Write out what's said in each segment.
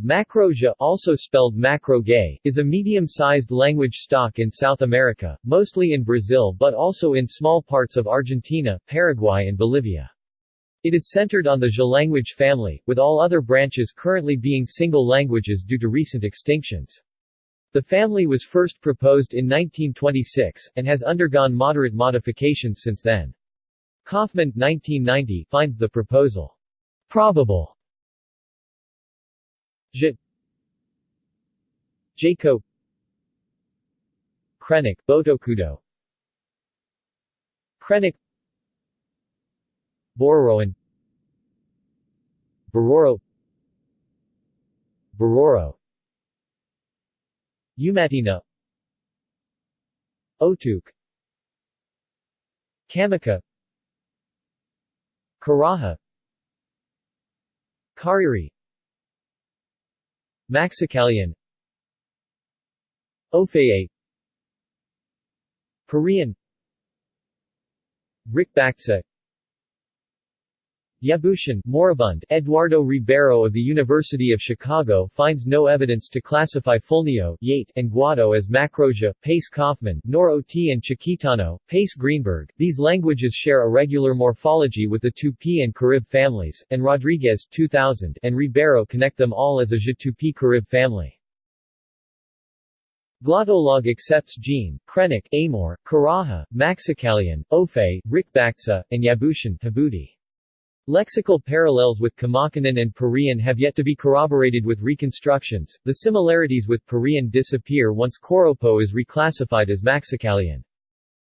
Macro-Jê also spelled Macro-Gê, is a medium-sized language stock in South America, mostly in Brazil but also in small parts of Argentina, Paraguay and Bolivia. It is centered on the Jê language family, with all other branches currently being single languages due to recent extinctions. The family was first proposed in 1926, and has undergone moderate modifications since then. Kaufman 1990 finds the proposal probable J Jaco. Krenak Botocudo. Krenak Bororoan. Bororo. Bororo. Umutina Otuk. Kamaka Karajá. Kariri Maxakalian Ofeye Korean. Rikbaktsa Yabushan moribund Eduardo Ribeiro of the University of Chicago finds no evidence to classify Fulnio Yate and Guató as Macro-Jê, Pace Kaufman, nor Ot and Chiquitano, Pace Greenberg. These languages share a regular morphology with the Tupi and Carib families, and Rodrigues 2000 and Ribeiro connect them all as a Je Tupi Carib family. Glottolog accepts Jean, Krenak, Amor, Karajá, Maxakalian, Ofe, Rikbaktsa, and Yabushan Habuti. Lexical parallels with Kamakanan and Purian have yet to be corroborated with reconstructions. The similarities with Purian disappear once Koropo is reclassified as Maxakalian.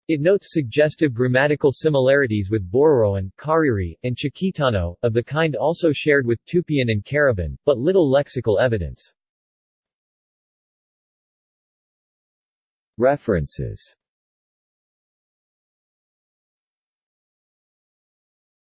It notes suggestive grammatical similarities with Bororoan, Kariri, and Chiquitano, of the kind also shared with Tupian and Cariban, but little lexical evidence. References